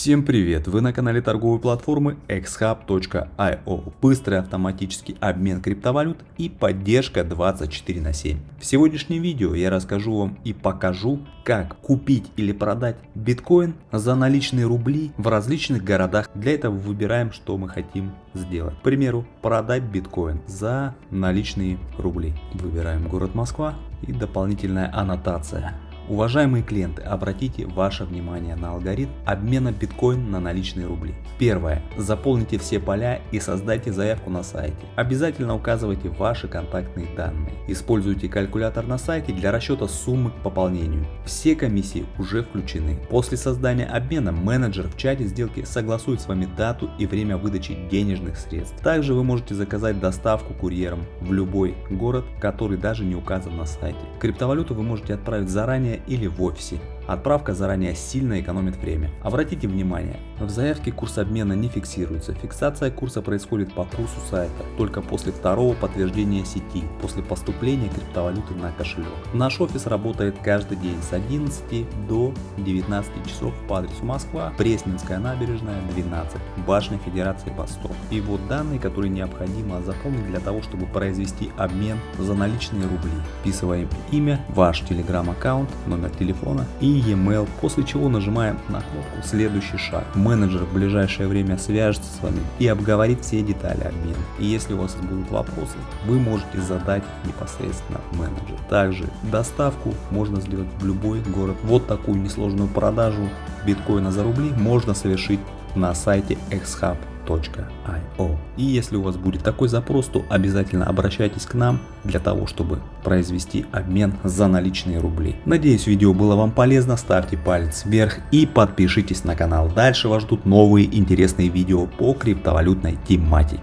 Всем привет! Вы на канале торговой платформы xhub.io. Быстрый автоматический обмен криптовалют и поддержка 24 на 7. В сегодняшнем видео я расскажу вам и покажу, как купить или продать биткоин за наличные рубли в различных городах. Для этого выбираем, что мы хотим сделать. К примеру, продать биткоин за наличные рубли. Выбираем город Москва и дополнительная аннотация. Уважаемые клиенты, обратите ваше внимание на алгоритм обмена биткоин на наличные рубли. Первое. Заполните все поля и создайте заявку на сайте. Обязательно указывайте ваши контактные данные. Используйте калькулятор на сайте для расчета суммы к пополнению. Все комиссии уже включены. После создания обмена менеджер в чате сделки согласует с вами дату и время выдачи денежных средств. Также вы можете заказать доставку курьером в любой город, который даже не указан на сайте. Криптовалюту вы можете отправить заранее или в офисе. Отправка заранее сильно экономит время. Обратите внимание, в заявке курс обмена не фиксируется. Фиксация курса происходит по курсу сайта только после второго подтверждения сети, после поступления криптовалюты на кошелек. Наш офис работает каждый день с 11 до 19 часов по адресу Москва, Пресненская набережная 12, Башня Федерации Восток. И вот данные, которые необходимо заполнить для того, чтобы произвести обмен за наличные рубли. Вписываем имя, ваш телеграм-аккаунт, номер телефона и e-mail, после чего нажимаем на кнопку «Следующий шаг». Менеджер в ближайшее время свяжется с вами и обговорит все детали обмена. И если у вас будут вопросы, вы можете задать непосредственно менеджеру. Также доставку можно сделать в любой город. Вот такую несложную продажу биткоина за рубли можно совершить на сайте xhub io. И если у вас будет такой запрос, то обязательно обращайтесь к нам для того, чтобы произвести обмен за наличные рубли. Надеюсь видео было вам полезно, ставьте палец вверх и подпишитесь на канал. Дальше вас ждут новые интересные видео по криптовалютной тематике.